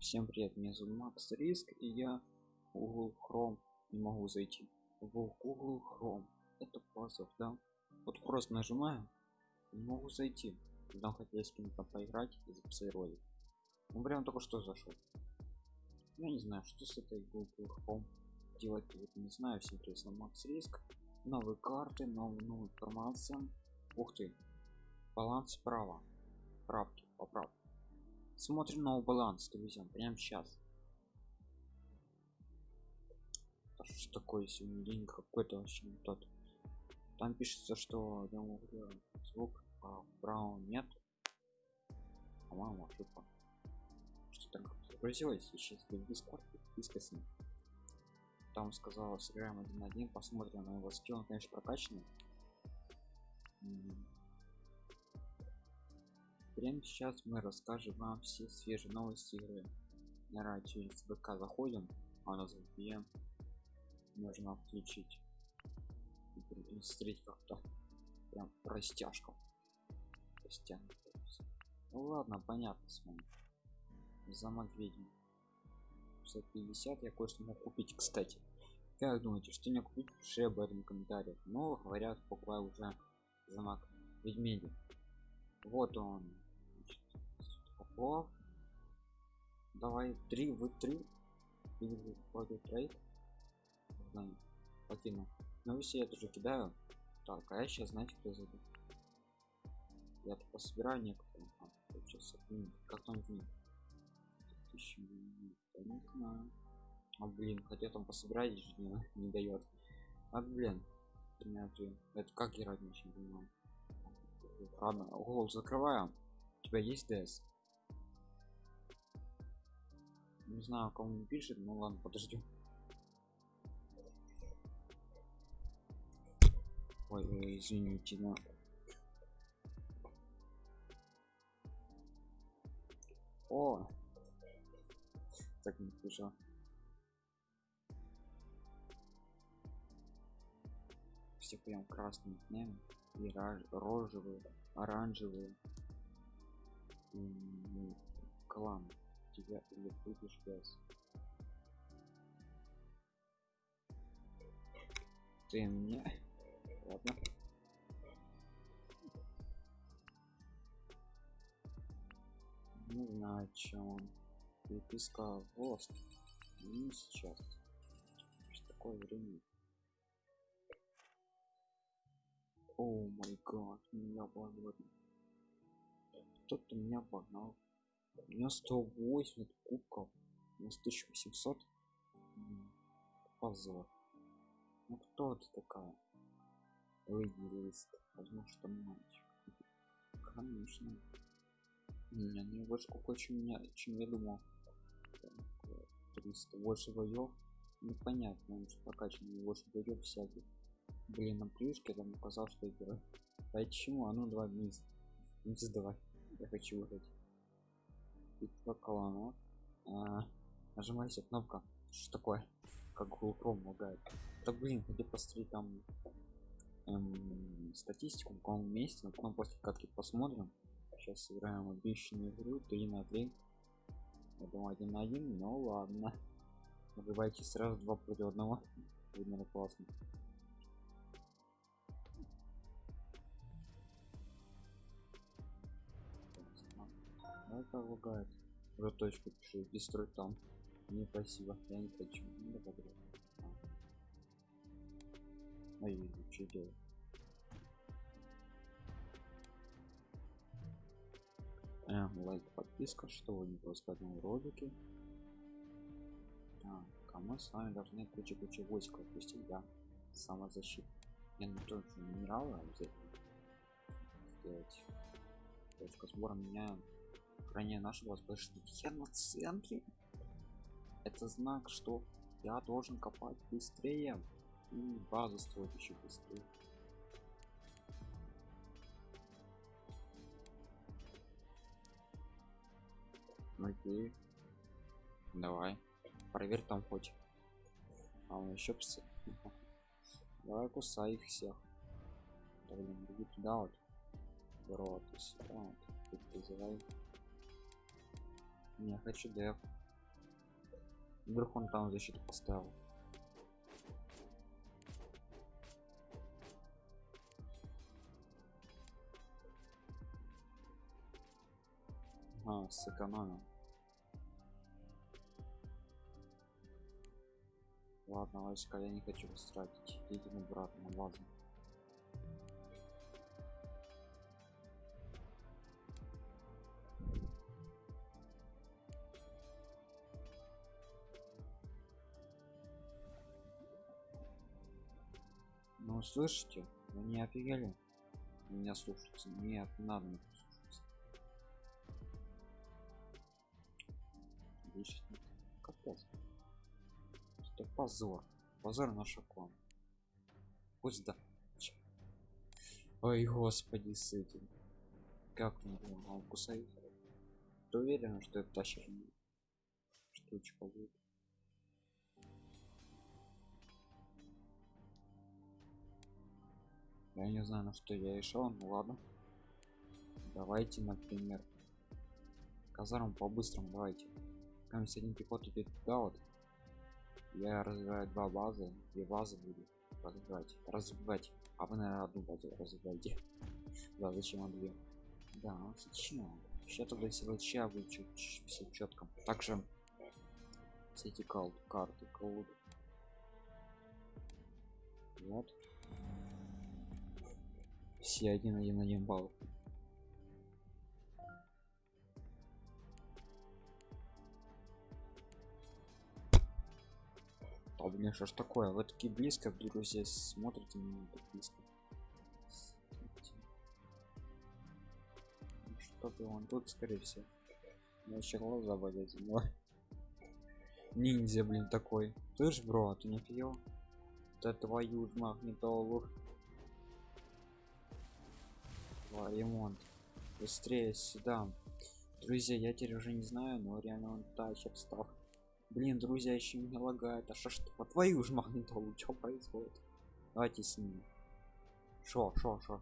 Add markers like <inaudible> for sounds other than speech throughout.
Всем привет, меня зовут Макс Риск, и я в Google Chrome не могу зайти. В Google Chrome. Это позов, да? Вот просто нажимаю, не могу зайти. Там хотели с кем-то поиграть и записать ролик. Он прям только что зашел. Я не знаю, что с этой Google Chrome делать, вот не знаю, всем привет, Макс Риск. Новые карты, новая, новая информация. Ух ты, баланс справа. Правки, поправки смотрим на баланс друзья прямо сейчас что такое сегодня день какой-то вообще не тот? Там пишется что я говорю, звук а браун нет. По-моему ошибка что так загрузилось сейчас в дискорд с ним там сказала сыграем один на один посмотрим на его скилл он конечно прокачанный Прямо сейчас мы расскажем вам все свежие новости игры. Наверное, через ВК заходим, а у нас VPN. Нужно включить и смотреть как-то прям растяжка. Растянут. Ну ладно, понятно с вами. Замок ведьм. 650 я кое-что мог купить, кстати. Как думаете, что не купить? Пиши об этом в комментариях. Но говорят, покупаю уже замок ведьмеди. Вот он, о давай три вы три. Или трейд покину. Ну если я тоже кидаю так а я сейчас знаете кто зайду я тупо собираю некоторые. А, как там не а блин хотя там пособирать не, не дает а блин это как играть не понимаю ладно голову закрываем у тебя есть дс не знаю кому не пишет ну ладно подождем ой, ой извините но о! Так не пишу все прям красным днем и рожевые оранжевые. Клан тебя или будешь без ты мне ладно. Не знаю чем он переписка вост не сейчас. Что такое время. О май гад меня погнал кто-то меня погнал у меня 180 кубков у нас 1800 позор. Ну кто ты такая? Лист возможно что мальчик. Конечно. Не не больше сколько чем меня чем я думал. 300 больше боев. Непонятно он что прокачан больше боев всяких. Блин на плюшке там указал что играю. Почему а ну два вниз вниз давай. Я хочу выиграть битва кланов а, нажимайте кнопка. Что такое? Как Chrome лагает да блин где посмотреть там эм, статистику в каком месте но потом после катки посмотрим. Сейчас сыграем обещанную игру 3 на 3 я думаю 1 на 1 но ладно. Набивайте сразу два против одного. Видно классно это лагает уже точку пишу. Дестрой там. Не спасибо. Я не хочу. Не добавлю а. Я что делать? Э, лайк подписка что вы не просто одном ролике так а мы с вами должны кучу войск отпустить да самозащита я не только минералы обязательно сделать точка сбора меняем ранее нашего я на центре это знак что я должен копать быстрее и базу строить еще быстрее. Окей. Давай. Проверь там хоть. А он еще псы давай кусай их всех. Иди туда вот. Здорово ты сюда вот призывай не хочу деф Вдруг он там защиту поставил. А, сэкономил. Ладно, войска, я не хочу вас тратить. Идите обратно на Ну слышите? Вы не офигели? Меня слушаться. Нет, не надо меня слушаться. Капец. Это позор. Позор на клан. Пусть да. Ой, господи, с этим. Как он он кусает? Ты уверен, что это тащит штучка будет? Я не знаю, на что я решил, ну ладно. Давайте, например, казарму по-быстрому, давайте. Там один пехот идет туда вот. Я развиваю два базы, две базы буду развивать. Развивать. А вы, наверное, одну базу развиваете. <laughs> да, зачем он две? Да, зачем? Сейчас тогда если вообще будет все четко. Также все кал карты, колоды. Вот все один один один балл. А у меня что ж такое? Вы такие близко друзья смотрите меня так близко. Чтобы он тут скорее всего. Глаза болеть но ниндзя блин такой. Ты ж бро а ты не пил да твою магнитолу ремонт. Быстрее сюда. Друзья я теперь уже не знаю но реально он тачек стал. Блин друзья еще не лагает. А что что по твою ж магнитолу <laughs> что происходит? Давайте с ним шо шо шо?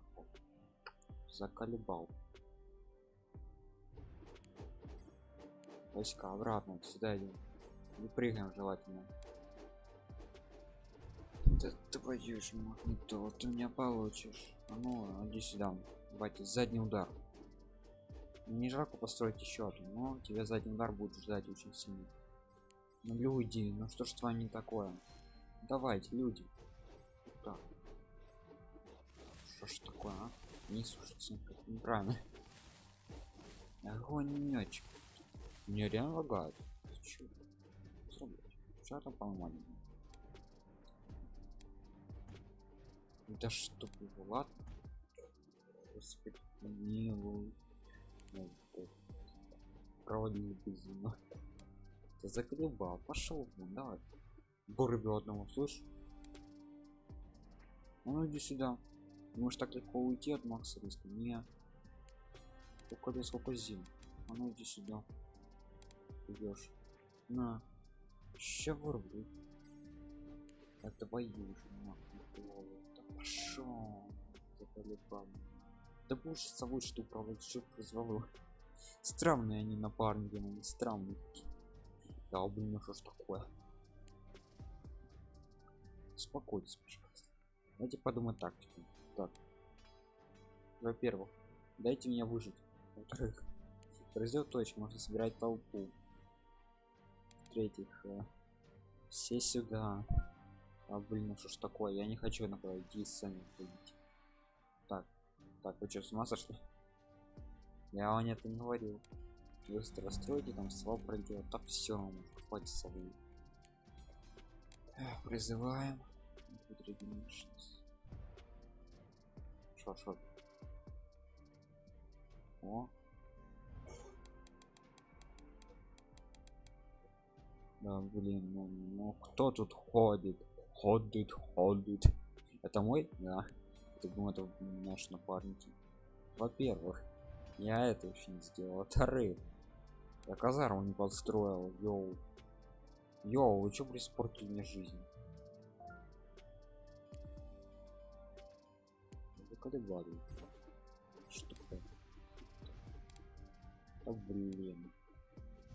Заколебал. Войска обратно сюда идем. Не прыгаем желательно. Да твою ж магнитолу ты меня получишь. А ну иди сюда давайте задний удар. Не жалко построить еще одну но тебя задний удар будет ждать очень сильно. Ну люди ну что ж с вами такое? Давайте люди. Так что ж такое а? не слушайте как неправильно. Огонечек. Мне реально лагает. Что там по да что ладно господи помилуй проводили безумно ты заколебал пошел вон давай. Вырубил одного слышь? Ну иди сюда. Можешь так легко уйти от макса риска не. Сколько сколько зим? А ну иди сюда. Идешь. На. Ща вырублю это твою же пошел заколебал да с собой что управлять что произвело странные они напарники они странные да блин ну что ж такое. Успокойтесь пожалуйста. Давайте подумать так так. Во-первых дайте мне выжить. Во-вторых раздел точки можно собирать толпу. В-третьих э, все сюда. А блин ну что ж такое я не хочу на идти сами ходить. Так так, вы что, с ума сошли? Я вам это не говорил. Быстро стройте, там свал пройдет. Так все, покупайте совы. Призываем. Шо, шо. О. Да, блин, ну, ну кто тут ходит? Ходит, ходит. Это мой? Да думаю это наш напарники. Во-первых я это еще не сделал. Во-вторых я казарму не подстроил йоу. Йоу вы что приспортили мне жизнь? Заколебали что такое? Да блин.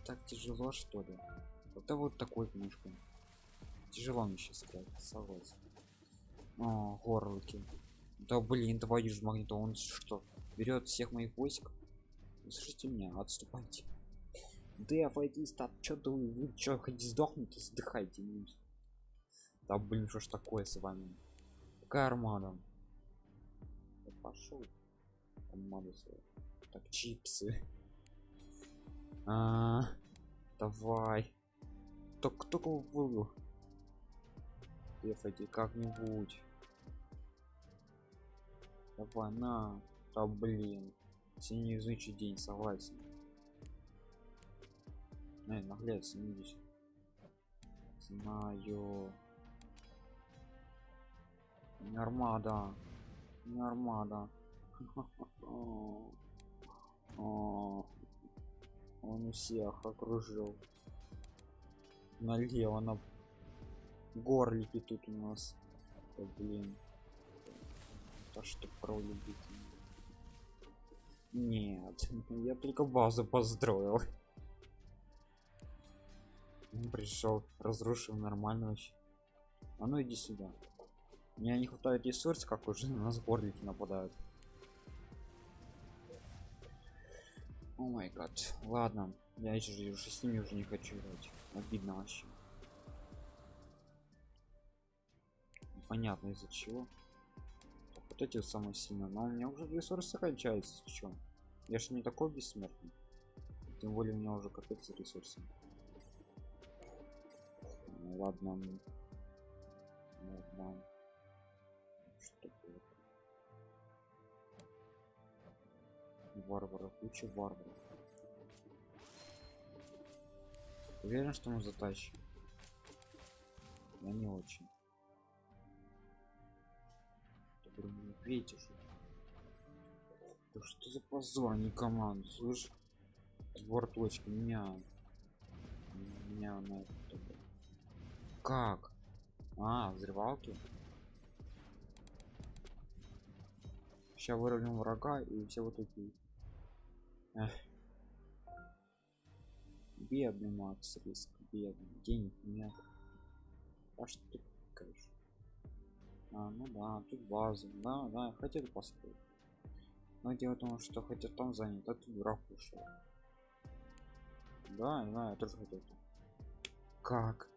Так тяжело что ли? Это вот такой книжкой тяжело мне сейчас играть согласен. О горлыки да блин твою же магниту он что берет всех моих войск? Слушайте меня отступайте. Да файтист стат что ты вы что хотите сдохнуть? Сдыхайте да блин что ж такое с вами? Какая армада? Пошел армада так чипсы. А, -а, -а давай. Только только вывел дефайте как-нибудь давай на да блин синеязычий день согласен Эй, не видишь. Знаю. Не армада. Не армада. <laughs> Он всех окружил. Налево на горлики тут у нас. О, блин. Да что пролюбить. Нет, я только базу построил. Он пришел, разрушил нормально вообще. А ну иди сюда. Мне не хватает ресурс, как уже на нас горлики нападают. О май гад. Ладно, я еще уже с ними уже не хочу играть. Обидно вообще. Понятно из-за чего. Вот эти самые сильные. Но у меня уже ресурсы кончаются. Что? Я же не такой бессмертный. Тем более у меня уже капец ресурсы ладно ладно что варваров куча варваров уверен что мы затащим я не очень видите что да что за позор не команду слышь двор точки меня меня на это как? А, взрывалки. Сейчас выровняем врага и все вот такие. Эх. Бедный Макс риск, бедный. Денег нет. А что ты конечно. А, ну да, тут база. Да, да, хотели построить. Но дело в том, что хотя там занят, а тут враг ушел. Да, да, я тоже хотел. Как?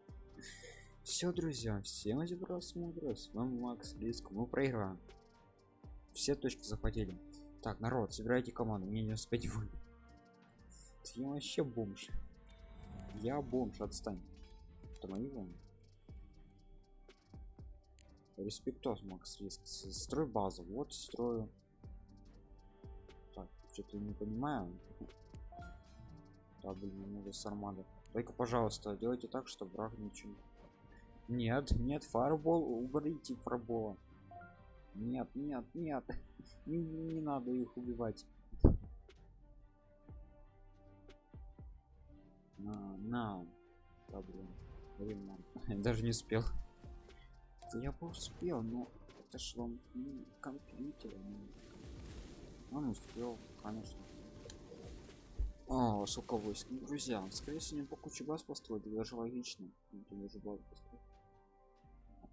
все друзья всем за просмотр с вами макс риск мы проиграем все точки захватили так народ собирайте команду мне не успеть вы я вообще бомж я бомж отстань это мои вон респектос макс риск строй базу вот строю так что-то не понимаю да блин надо с армады только пожалуйста делайте так чтобы враг ничего нет, нет, фарбол, уберите фарбола. Нет, нет, нет. <laughs> Не, не надо их убивать. На, на. Да, блин. Блин. <laughs> Даже не успел. Я бы успел, но это ж вам ну, компьютер. Ну. Он успел, конечно. О, сколько войск. Ну, друзья, скорее всего, не по куче баз построили, даже логично. Даже баз построить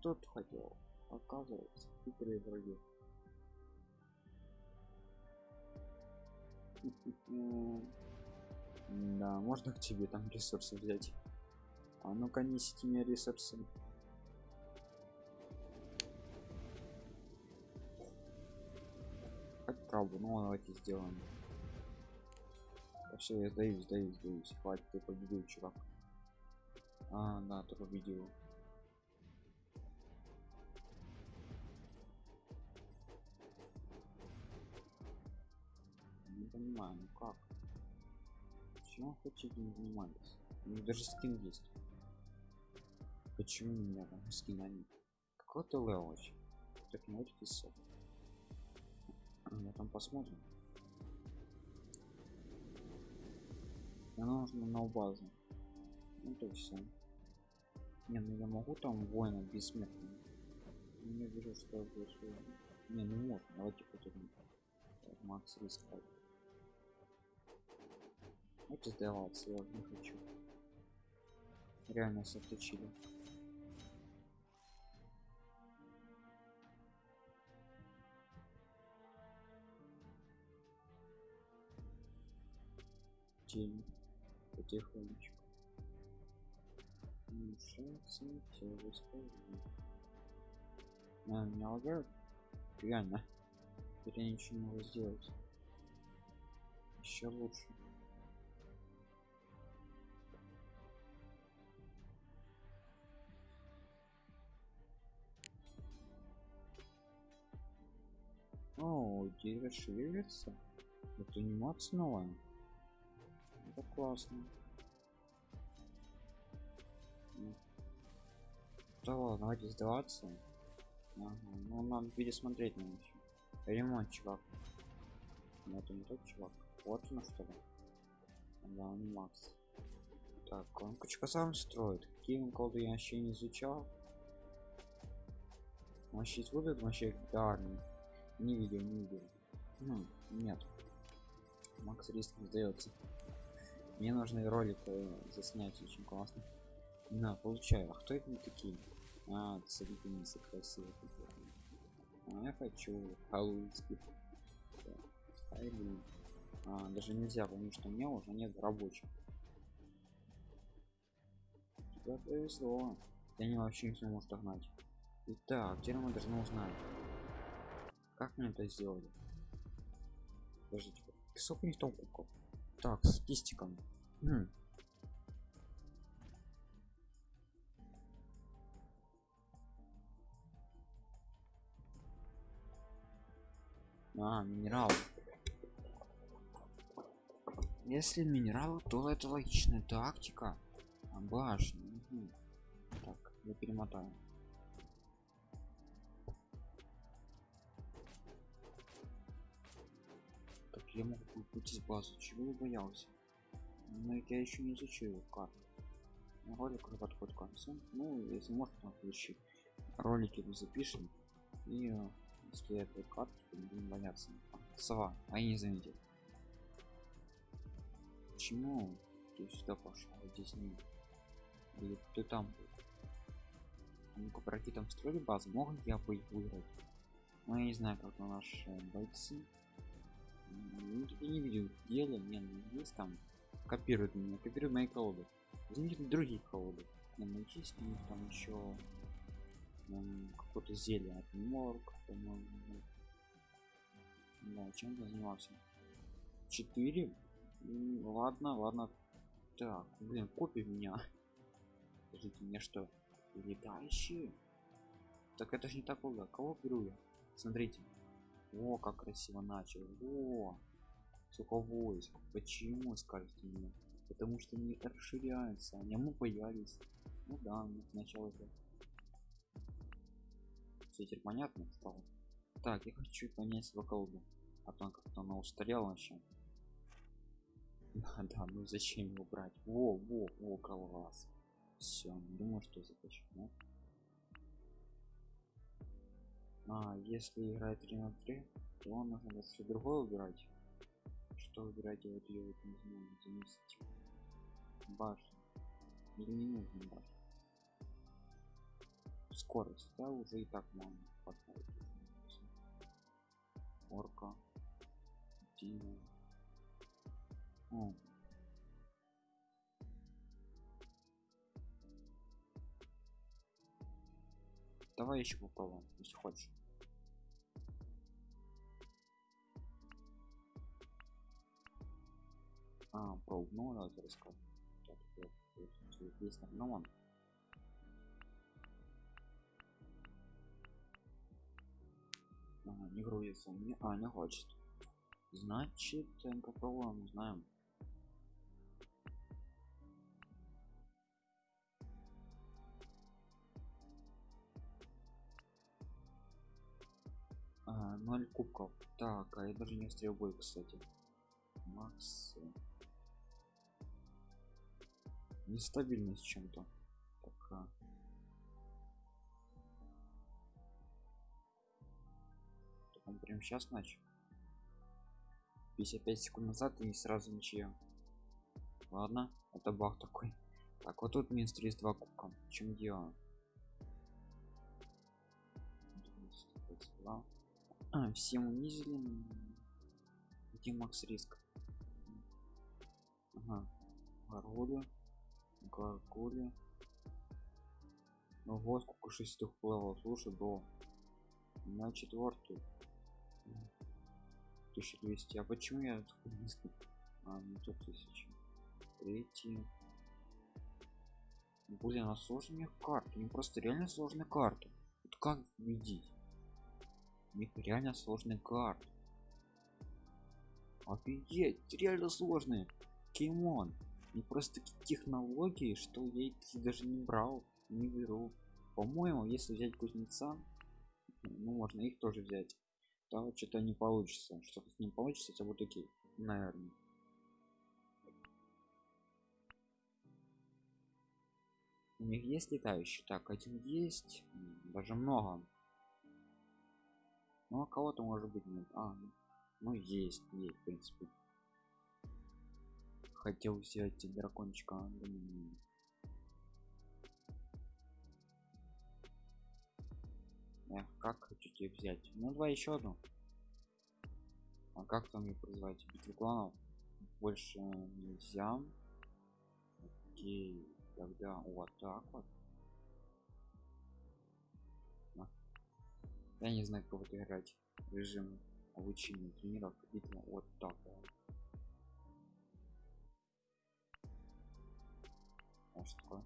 тот хотел оказывается хитрые враги да можно к тебе там ресурсы взять а ну-ка несите мне ресурсы хоть правду ну давайте сделаем все я сдаюсь сдаюсь сдаюсь хватит ты победил чувак а да ты победил понимаю, ну как? Почему хотите не занимались? У них даже скин есть. Почему у меня там скина нет? Какой-то лео вообще. Так не очень Я там посмотрим. Мне нужно на базу. Ну то все. Не, ну я могу там воина бессмертного. Не вижу, что я буду. Не, ну можно. Давайте потом. Макс рисковать. Это сдаваться, я не хочу. Реально нас Тень. Потихонечку. Мешаться, все расскажу. А, меня лагают? Реально. Теперь я ничего не могу сделать. Еще лучше. О, дерево шевелится. Это анимация новая. Это классно. Ну. Да ладно, давайте сдаваться. Ага, ну надо пересмотреть на еще. Ремонт, чувак. Ну, это не тот чувак. Вот он что ли. Да, он Макс. Так, он кучка сам строит. Какие коды я вообще не изучал. Вообще будут вообще армии. Не видел, не видел. Ну, нет. Макс риск сдается. Мне нужны ролик заснять очень классно. На, получаю. А кто это не такие? А, царительницы красивые. А я хочу халуйских. А, даже нельзя, потому что у меня уже нет рабочих. Тебе повезло. Я не вообще не может догнать. Итак, теперь мы должны узнать. Как мне это сделали? Подождите, сколько у них там? Так, статистика. А, минерал. Если минерал, то это логичная тактика. А, башня. Угу. Так, я перемотаю. Так, я могу купить из базы. Чего я боялся? Но я еще не изучил карту. Ролик подход к концу. Ну, если можно, то включи. Ролики мы запишем. И э, если это карта, то будем бояться. Сова, а я не заметил. Почему ты сюда пошел? А здесь не. Или ты там был? Ну-ка, пройти там строили базу. Мог я бы их выиграть? Ну, я не знаю, как на наши бойцы. Ну, я не видел деле, не, ну, есть там. Копируют меня, копируют мои колоды. Возьмите другие колоды. Ну, есть у них там еще какое-то зелье от морг, по-моему. Да, чем я занимался? Четыре? Ладно, ладно. Так, блин, копи меня. <laughs> Скажите мне что? Летающие? Так это же не такого. Кого беру я? Смотрите. О, как красиво начал. О, войск. Почему, скажите мне? Потому что они расширяются. Они мы боялись. Ну да, сначала это. Все теперь понятно стало. Так, я хочу понять свою колоду. А то как-то она устарела вообще. <laughs> Да, ну зачем его брать? Во, во, во, класс. Все, думаю, что захочу, да? А, если играть 3 на 3, то нужно все другое убирать. Что ее вот не знаю, заместить. Башня. Или не нужно башня. Скорость, да, уже и так можно хватает. Орка. Дина. О. Давай еще попробуем, если хочешь. А, пробу, ну давайте расскажем. Так, есть ну ладно. Ага, не грузится. Не, а, не хочет. Значит, попробуем, знаем. А, 0 кубков. Так, а я даже не встрел бой, кстати. Макс. Нестабильность чем-то. Так, а. Он прям сейчас начал. 55 секунд назад и сразу ничья. Ладно, это баг такой. Так, вот тут минус 32 кубка. В чем дело? А, всем унизили. Где макс риск? Ага. Гаргули. Гаргули. Ну вот сколько шестых плавал. Слушай, бро. На четвертую. 1200. А почему я такой низкий? А, не тут тысячи. Третий. Блин, а сложные карты. Не просто реально сложные карты. Вот как победить? Них реально сложные карты. Офигеть, реально сложные. Кимон. Не просто технологии, что я их даже не брал, не беру. По-моему, если взять кузнеца, ну можно их тоже взять. Да, что-то не получится. Что-то ним получится, это вот такие, наверное. У них есть летающий? Так, один есть, даже много. Ну, а кого-то может быть нет. А, ну есть, есть, в принципе. Хотел взять дракончика, да, Эх, как хочу тебе взять? Ну давай еще одну. А как там мне призвать? Битву кланов? Больше нельзя. Окей, тогда вот так вот. Я не знаю, как вот играть. Режим обучения тренировок битва вот так вот. А что такое?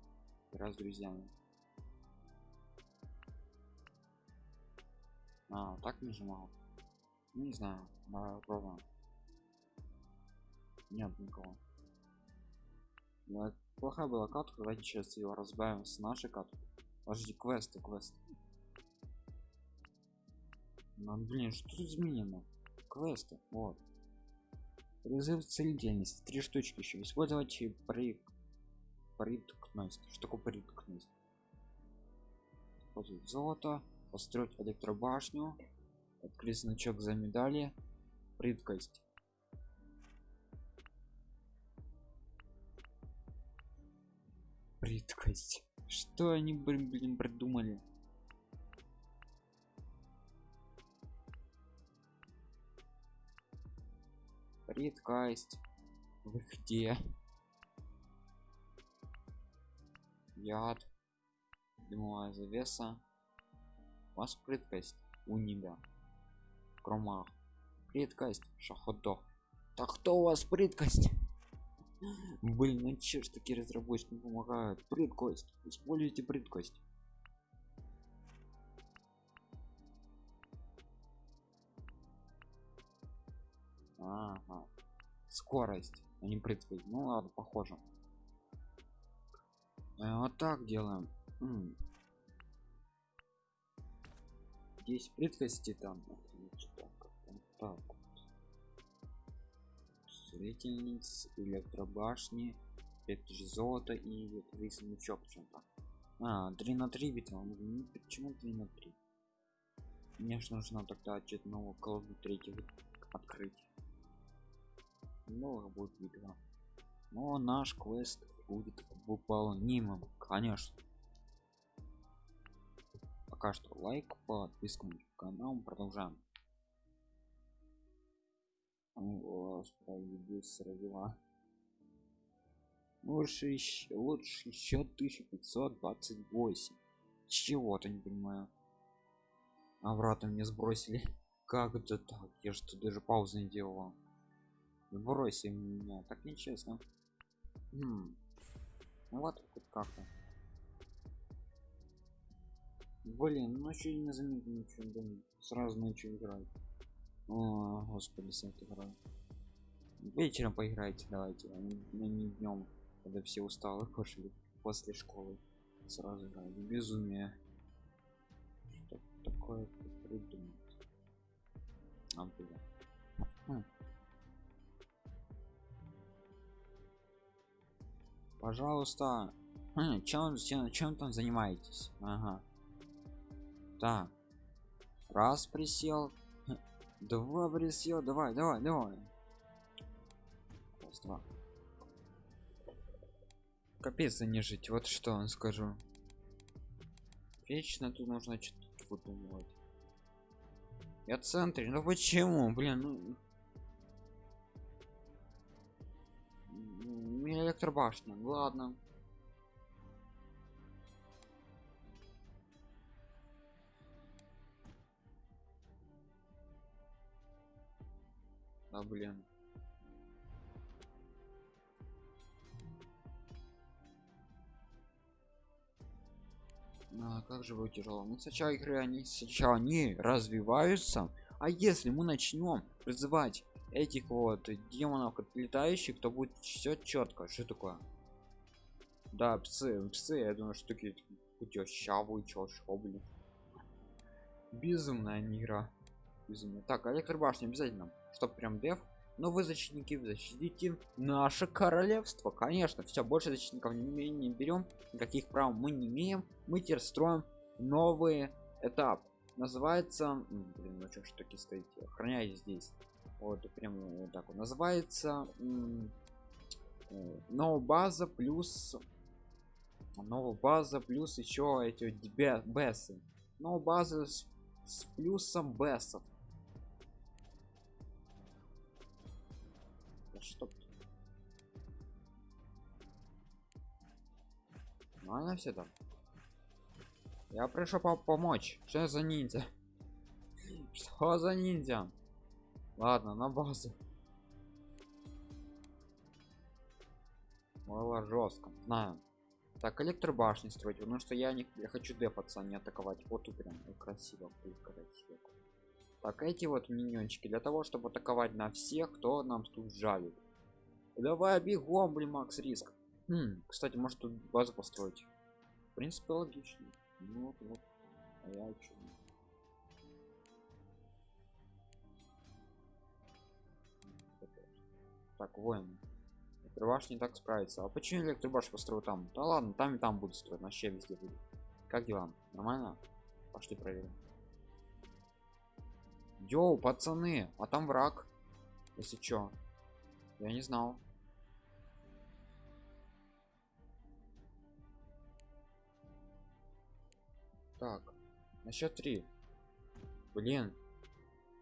Раз с друзьями. А, так нажимал. Ну, не знаю, попробуем. Нет никого. Ну, плохая была катка, давайте сейчас ее разбавим с нашей каткой. Подожди, квесты, квест. Ну, блин, что тут изменено? Квесты, вот. Призыв целительности, три штучки еще. Использовать при приткность. Что такое приткность? Использовать золото построить электробашню открыть значок за медали. Прыткость прыткость что они блин, придумали? Прыткость вы где яд дымовая завеса вас прыткость у тебя крома прыткость шаходо так кто у вас прыткость? Блин ну че ж такие разработчики помогают? Прыткость! Используйте прыткость. Ага. скорость а не прыткость. Ну ладно похоже вот так делаем. Здесь прыткости там так строительниц электробашни же золото и весомичок чем-то а 3 на 3 битва ну, почему 3 на 3 мне же нужно тогда очередного колоду третьего открыть. Много будет битва но наш квест будет выполнимым конечно. Пока что лайк подписку на канал. Продолжаем. Господи сразила лучше еще лучше еще 1528 чего-то не понимаю. Обратно мне сбросили. Как это так? Я что даже паузы не делал? Сбросили меня. Так нечестно хм. вот как-то Блин, ну что не заметил ничего, блин. Сразу начал играть. О, господи, с этой игрой. Вечером поиграйте, давайте, а не, не днем, когда все усталы <laughs> пошли после школы. Сразу играть. Безумие. Что такое придумать? А. Пожалуйста. Хм, чем, чем, чем там занимаетесь? Ага. Так. Раз присел. Два присел. Давай давай давай. Раз два. Капец не жить. Вот что он скажу. Вечно тут нужно что-то выдумывать. Я центре ну почему? Блин ну электробашня ладно. А блин. А, как же будет тяжело ну сначала игры они сначала не развиваются. А если мы начнем призывать этих вот демонов летающих то будет все четко что такое? Да псы псы я думаю что такие щаву чё блин. Безумная игра. Безумно так электробашня обязательно чтоб прям дев но вы защитники защитите наше королевство. Конечно все больше защитников не, не берем никаких прав мы не имеем. Мы теперь строим новый этап. Называется блин ну что ж таки стоите охраняйте здесь вот прям вот так вот называется новая база плюс новая база плюс еще эти бесы но база с, с плюсом бесов чтоб ну она все там? Я пришел по помочь. Что за ниндзя? <laughs> Что за ниндзя ладно на базу. Было жестко. Знаю. Так электробашни строить. Потому что я не я хочу депаться а не атаковать. Вот тут прям красиво красиво так эти вот миньончики. Для того чтобы атаковать на всех кто нам тут жалит. Давай бегом блин макс риск. Хм, кстати может тут базу построить? В принципе логично. Ну, вот вот. А я чё? Так воин. Электробаш не так справится. А почему электробаш построил там? Да ладно там и там будет строить вообще везде будет как дела? Нормально? Пошли проверим. Йоу пацаны а там враг. Если чё? Я не знал. Так на счет три. Блин.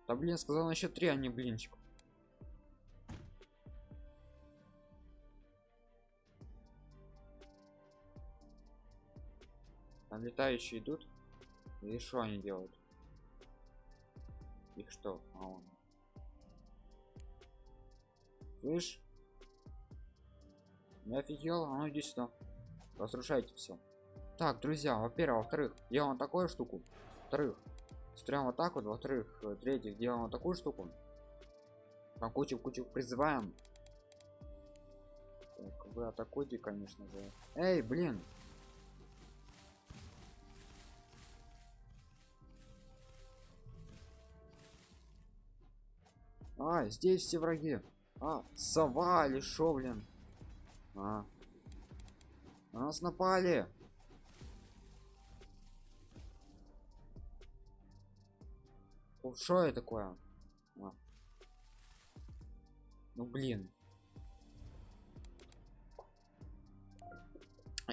Да блин сказал на счет три а не блинчик там летающие идут. И что они делают? Их что? А он слышь? Не офигел а ну иди сюда. Разрушайте все так друзья во-первых во-вторых делаем такую штуку. Во-вторых строим вот так вот во-вторых третьих делаем вот такую штуку. Там кучу кучу призываем. Так, вы атакуйте конечно же. Эй блин а здесь все враги. А сова или шо блин. А. На нас напали. Что это такое? А. ну блин.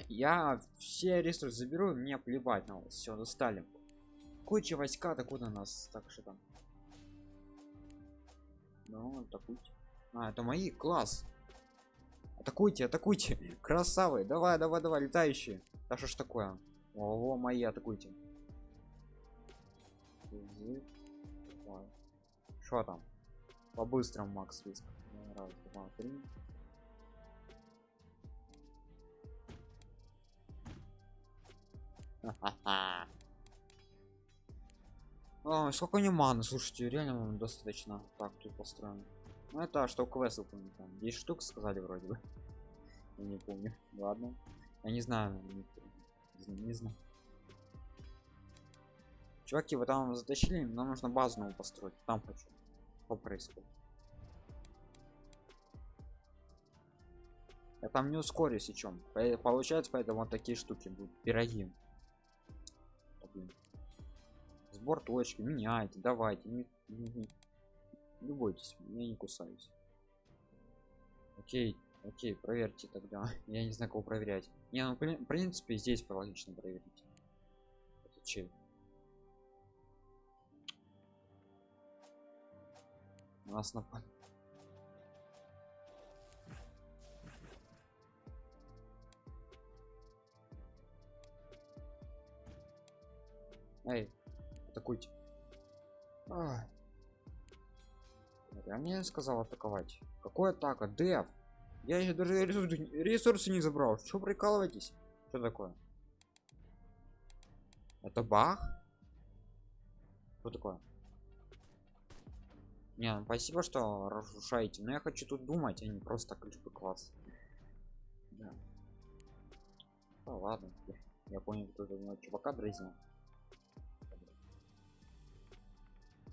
Я все ресурсы заберу мне плевать на вас. Все достали. Куча войска так куда нас так что там ну атакуйте. А это мои? Класс. Атакуйте атакуйте. Красавы. Давай давай давай летающие. Да что ж такое? Ого мои атакуйте. Что там? По быстрому макс риск раз два три Сколько не маны, слушайте, реально достаточно. Так, тут построен. Ну это что квест выполнить там. 10 штук сказали вроде бы. <laughs> Я не помню. Ладно. Я не знаю. Не, не знаю. Чуваки, вы там затащили, нам нужно базу новую построить. Там хочу. Что происходит? Я там не ускорюсь, и чем. Получается, поэтому вот такие штуки будут. Пироги. Сбор точки меняйте давайте не, не, не, бойтесь я не кусаюсь. Окей окей проверьте тогда. <laughs> Я не знаю кого проверять. Не ну в принципе здесь логично проверить Это че? Нас напали Эй, атакуйте. А. Я мне сказал атаковать. Какой атака? Дев. Я еще даже ресурсы, ресурсы не забрал. Что прикалываетесь? Что такое? Это бах? Что такое? Не, ну спасибо, что разрушаете. Но я хочу тут думать, а не просто ключ класс. Да. Ну ладно. Я понял, кто тут чувака дразнил.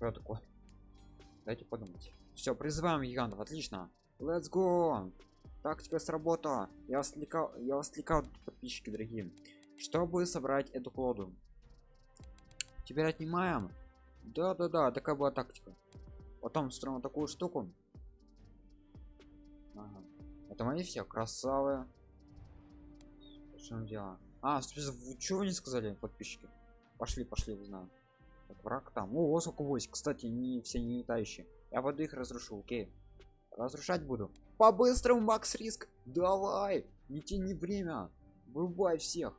Что такое? Дайте подумать. Все, призываем гигантов. Отлично. Let's go. Тактика сработала. Я вас отвлекал, я вас отвлекал, подписчики дорогие. Чтобы собрать эту колоду. Теперь отнимаем. Да-да-да, такая была тактика. Потом строим такую штуку. Ага. Это мои все красавые. Что дело? А, вы чего не сказали, подписчики? Пошли, пошли, узнаем. Так, враг там. О, сколько войск. Кстати, не все не летающие. Я воды их разрушу, окей. Разрушать буду. По-быстрому, Макс Риск. Давай. Не тяни время. Вырубай всех.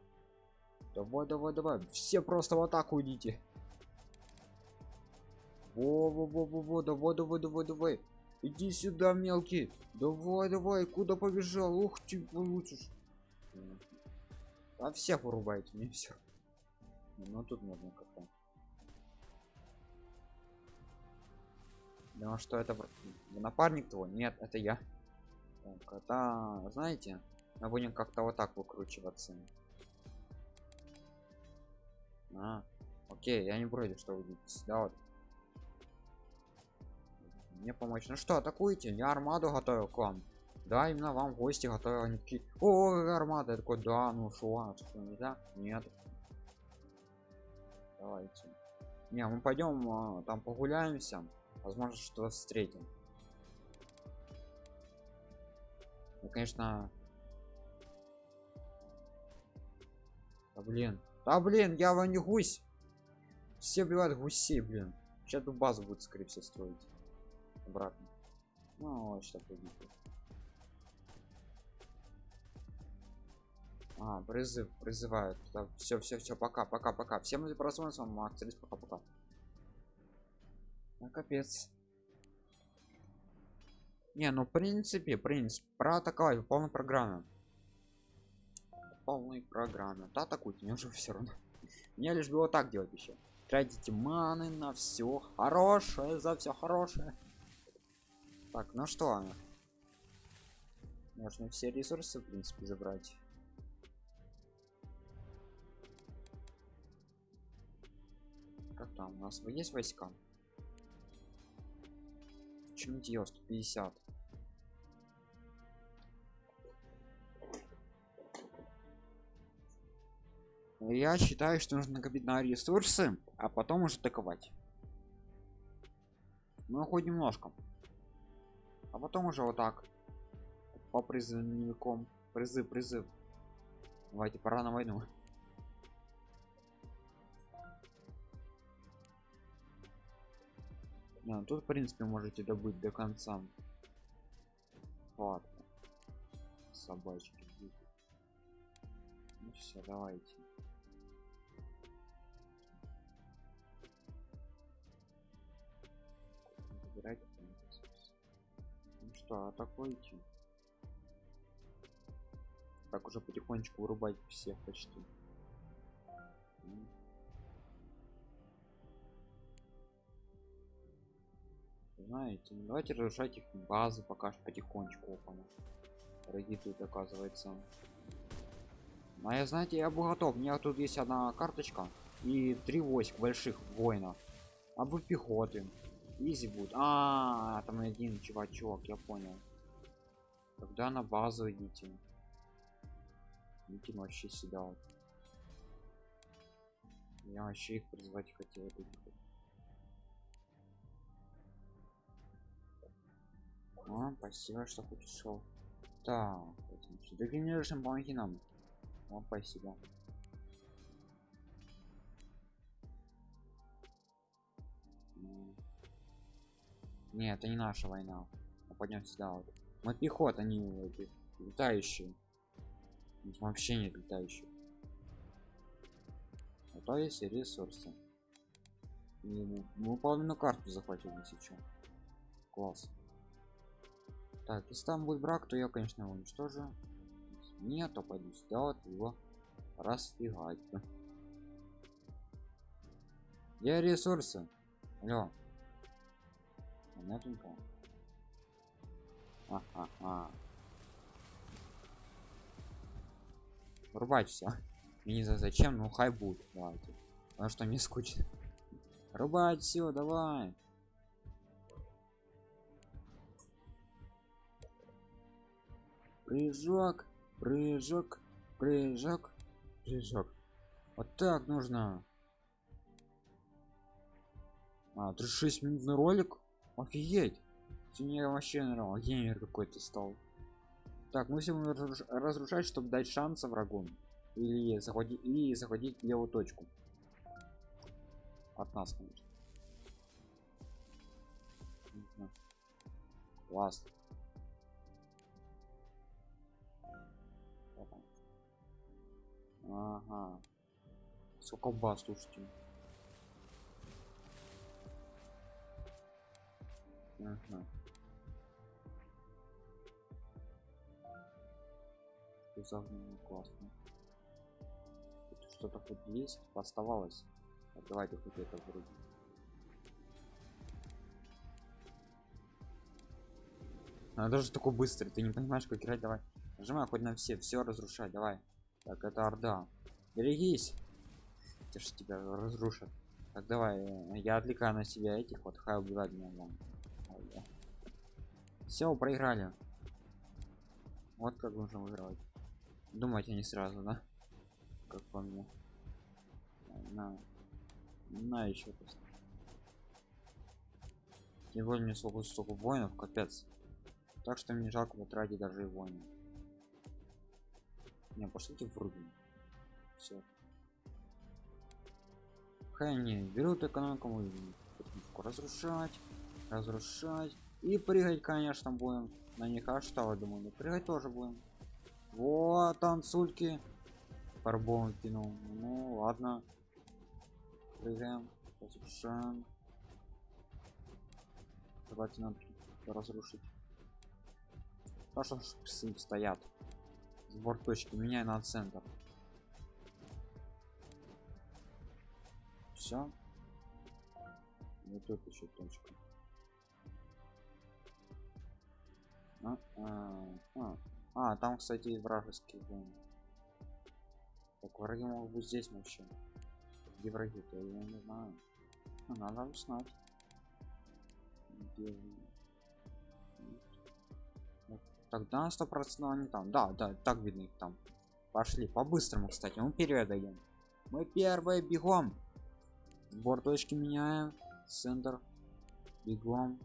Давай, давай, давай. Все просто в атаку идите. Во-во-во-во-во, давай, давай, давай, давай. Иди сюда, мелкий. Давай, давай, куда побежал? Ух ты, получишь. А всех вырубайте, не все. Ну тут можно Думал, что это напарник твой? Нет, это я. Так, это, знаете, мы будем как-то вот так выкручиваться. А, окей, я не против, что вы видите. Да, вот. Мне помочь. Ну что, атакуйте, я армаду готовил к вам. Да, именно вам гости готовил. Они такие, о, армада. Я такой, да, ну шо, а что, нельзя? Нет. Давайте. Не, мы пойдем а, там погуляемся возможно что встретим ну, конечно. Да блин. Да блин я вам не гусь. Все убивают гусей блин. Сейчас тут базу будет скорее всего строить. Обратно. Ну что победит а призыв призывают. Все все все пока пока пока. Всем за просмотр макс пока пока ну, капец. Не, ну в принципе, принцип, проатаковать полной программе. полной программе. Да, атакуйте, мне уже все равно. <laughs> Мне лишь было так делать еще. Тратите маны на все хорошее, за все хорошее. Так, ну что? Можно все ресурсы, в принципе, забрать. Как там? У нас есть войска? Чем дело 150? Я считаю, что нужно накопить на ресурсы, а потом уже атаковать. Ну, хоть немножко. А потом уже вот так. По призывником. Призыв, призыв. Давайте, пора на войну. Ну тут в принципе можете добыть до конца. Ладно. Собачки. Ну все, давайте. Забирайте ну что, атакуйте. Так уже потихонечку вырубать всех почти. Знаете ну, давайте разрушать их базы пока что потихонечку опана. Враги тут оказывается. А я знаете я был готов. У меня тут есть одна карточка и три войск больших воинов. А вы пехоты. Изи будет. А, -а, -а там один чувачок я понял. Тогда на базу идите. Идите вообще сюда вот. я вообще их призвать хотел этих А, спасибо, что хоть ушел. Так, дегенерирующим помоги нам. О, спасибо. Ну. Нет, это не наша война. Мы пойдем сюда вот. Мы пехота, они эти летающие. Вообще не летающие. А то есть ресурсы. И мы половину карту захватили сейчас. Класс. Так, если там будет брак, то я, конечно, его уничтожу. Нет, то пойду сюда вот его расфигать. Где ресурсы? Алло. Понятненько. Ага. Рубать все. <laughs> не за зачем, ну хай будет. Давайте. Потому что мне скучно. Рубать все, давай. Прыжок, прыжок, прыжок, прыжок. Вот так нужно. А, 36 минутный ролик? Офигеть. Мне вообще нравится. Геймер какой-то стал. Так, мы все будем разрушать, чтобы дать шанс врагу. Или заходить, и заходить в левую точку. От нас, конечно. Класс. Ага. Сколько баз, слушайте. Ага. Загнано классно. Что-то хоть есть, оставалось. Так, давайте хоть это вроде. Она даже такой быстрый, ты не понимаешь, как играть, давай. Нажимай хоть на все, все разрушать, давай. Так, это орда. Берегись. Это ж тебя разрушат. Так, давай, я отвлекаю на себя этих вот, хай убивать меня вон. Все, проиграли. Вот как нужно выигрывать. Думайте не сразу, да? Как по мне. На, на еще просто. Тем более мне столько, столько воинов, капец. Так что мне жалко потратить даже и воинов. Не, пошлите в рубин. Все. Хай не берут экономику разрушать, разрушать и прыгать, конечно, будем на них. А что вы думали? Прыгать тоже будем. Вот танцульки. Фарбом кинул. Ну ладно. Прыгаем, разрушаем. Давайте нам разрушить. Хорошо, что стоят сбор точки меняй на центр. Все вот тут еще точка. А, а, а. а там кстати вражеские воины так враги могут быть здесь вообще. Где враги то я не знаю. Надо узнать. Где Тогда сто процентов они там. Да, да, так видно их там. Пошли по-быстрому, кстати. Мы вперед даем. Мы первые бегом. Сбор точки меняем. Центр. Бегом.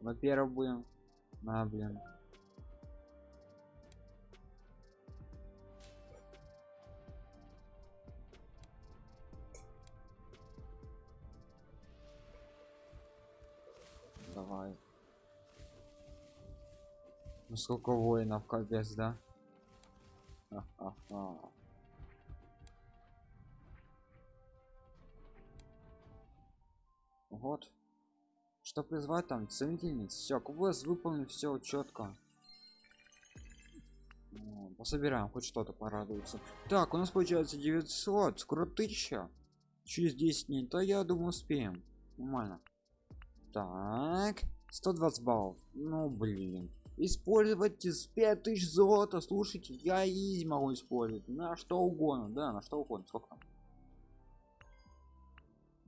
Мы первые будем. На, блин. Ну сколько воинов, капец, да? Вот. Что призвать там? Ценительниц. Все, квест выполнен, все четко. Пособираем хоть что-то порадуется. Так, у нас получается 900, скоро 1000. Через 10 дней, то я думаю успеем. Нормально. Так, 120 баллов. Ну блин использовать из 5000 золота слушайте я и могу использовать. На что угодно да на что угодно сколько там.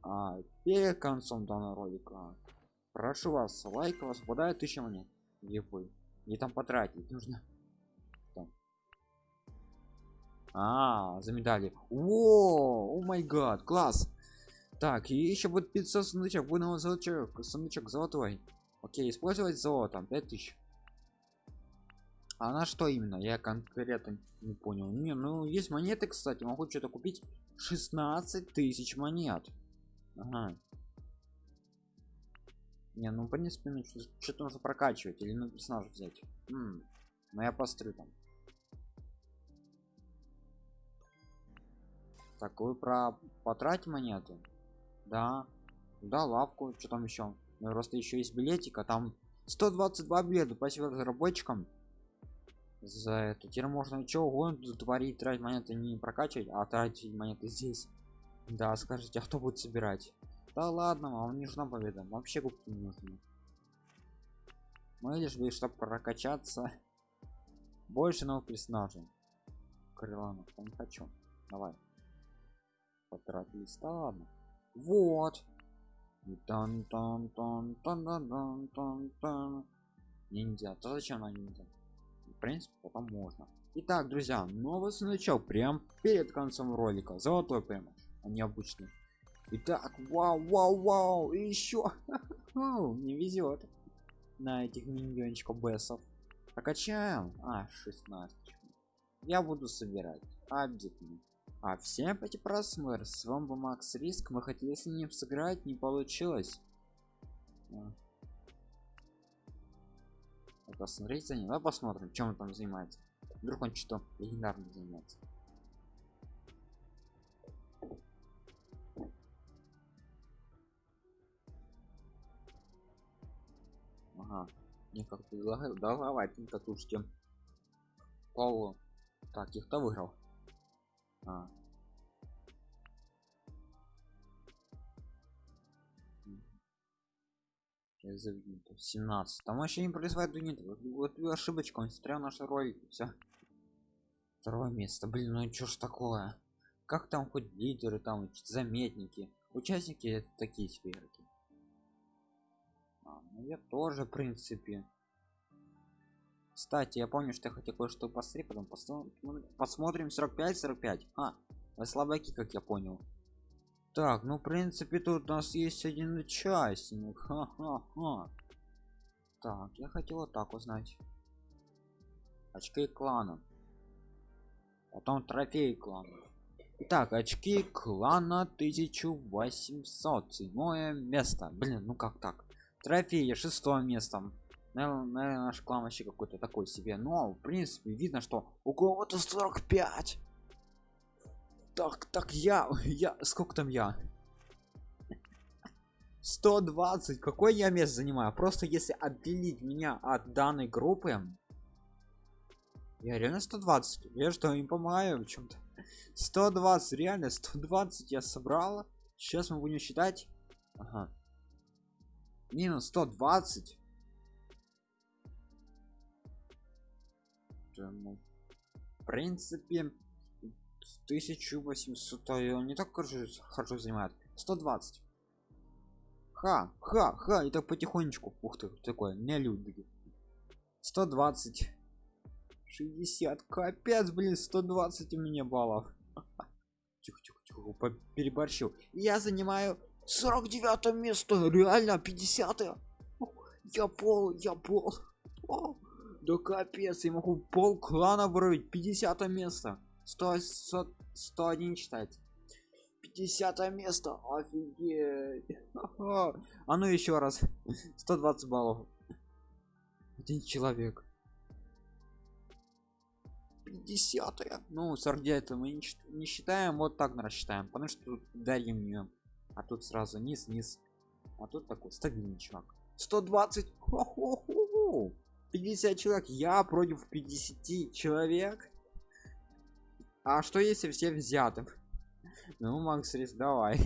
А, перед концом данного ролика прошу вас лайк вас попадает 1000 монет. Ебой. не там потратить нужно. Там. а за медали. О о май гад класс. Так и еще будет 500 сундучок. Будем сундучок сундучок золотой. Окей использовать золотом. 5000 А на что именно? Я конкретно не понял. Не, ну есть монеты, кстати, могу что-то купить. 16 тысяч монет. Ага. Не, ну в принципе, ну, что-то нужно прокачивать или на персонажа взять. М -м, но я пострю там. Так, вы про потратить монеты? Да. Да, лавку, что там еще? Ну, просто еще есть билетика, там 122 билета, спасибо разработчикам за это. Теперь можно чего угодно творить тратить монеты не прокачивать а тратить монеты здесь. Да скажите а кто будет собирать? Да ладно вам не нужна победа вообще губки не нужны. Мы лишь бы чтобы прокачаться. Больше новых персонажей. Крыланов ну, там хочу. Давай. Потратились да ладно. Вот. Тан тан тан тан тан тан тан ниндзя то зачем она ниндзя? Принципе потом можно. Итак друзья новый сундучок прям перед концом ролика. Золотой прямо а не обычный. Итак вау вау вау и еще <laughs> не везет на этих миньончиков бессов прокачаем. А 16 я буду собирать. Обязательно а всем эти просмотр. С вами был макс риск. Мы хотели с ним сыграть не получилось а посмотреть за ним давай посмотрим чем он там занимается. Вдруг он что легендарно занимается. Ага. Мне как предлагаю давай ты татушки полу так их кто выиграл? А, 17 там вообще не происходит нет вот, вот ошибочка он смотрел наши ролики все второе место блин ну что ж такое? Как там хоть лидеры там заметники? Участники это такие себе игроки а, ну я тоже в принципе. Кстати я помню что я хотел кое-что посмотреть потом посмотрим, посмотрим 45 45 а вы слабаки как я понял так, ну в принципе тут у нас есть один участник. Ха-ха-ха. Так, я хотел вот так узнать. Очки клана. Потом трофей клана. Итак, очки клана 1800. Седьмое место. Блин, ну как так? Трофеи шестое место. Наверное наш клан вообще какой-то такой себе. Но, в принципе, видно, что у кого-то 45 так так я я сколько там я? 120 какой я место занимаю? Просто если отделить меня от данной группы я реально 120 я что им помогаю в чем-то 120 реально 120 я собрала сейчас мы будем считать. Ага. минус 120 ну, в принципе 1800 он не так хорошо, хорошо занимает 120 ха ха ха это потихонечку. Ух ты такое не люди. 120 60 капец блин 120 у меня баллов. <laughs> Тихо тихо тихо переборщил. Я занимаю 49 место реально 50 -е. я пол я пол. О, да капец я могу пол клана вырвать 50 место 100, 100, 101 читать. 50 место офигеть. <laughs> А ну еще раз. 120 баллов. Один человек. 50 -е. ну 49 мы не, не считаем вот так рассчитаем потому что тут дарим не а тут сразу низ низ. А тут такой стабильный чувак. 120 50 человек. Я против 50 человек а что если все взяты? Ну, Макс Рис, давай.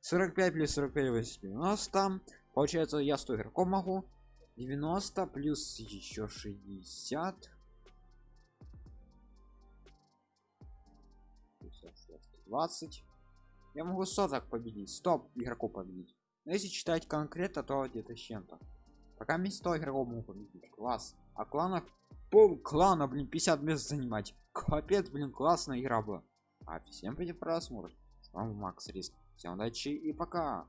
45 плюс 45 80. У нас там, получается, я 100 игроков могу. 90 плюс еще 60. 20. Я могу 100 так победить. 100 игроков победить. Но если читать конкретно, то где-то с чем-то. Пока мне 100 игроков могу победить. Класс. А кланов пол клана, блин, 50 мест занимать. Капец, блин, классная игра была. А всем приятного просмотра. С вами Макс Риск. Всем удачи и пока.